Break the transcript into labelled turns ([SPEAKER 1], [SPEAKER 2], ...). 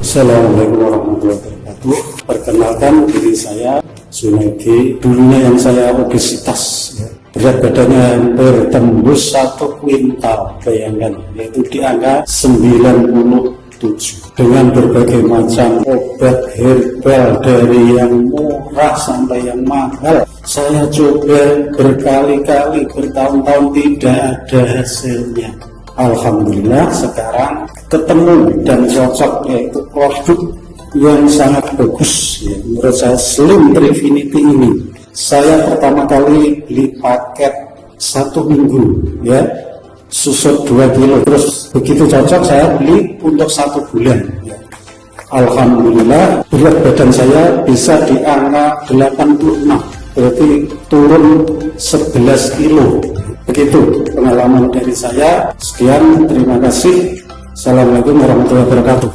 [SPEAKER 1] Assalamualaikum warahmatullahi wabarakatuh. Perkenalkan diri saya Sunaidi. Dulunya yang saya obesitas, ya. berat badannya hampir tembus satu kuintal, bayangkan, yaitu di angka 97 dengan berbagai macam obat herbal dari yang murah sampai yang mahal. Saya coba berkali-kali bertahun-tahun tidak ada hasilnya. Alhamdulillah sekarang ketemu dan cocok yaitu produk yang sangat bagus ya. menurut saya Slim Trifinity ini saya pertama kali beli paket satu minggu ya susut 2 kilo terus begitu cocok saya beli untuk satu bulan ya. Alhamdulillah berat badan saya bisa di angka 86 berarti turun 11 kilo Begitu pengalaman dari saya. Sekian, terima kasih. Assalamualaikum warahmatullahi wabarakatuh.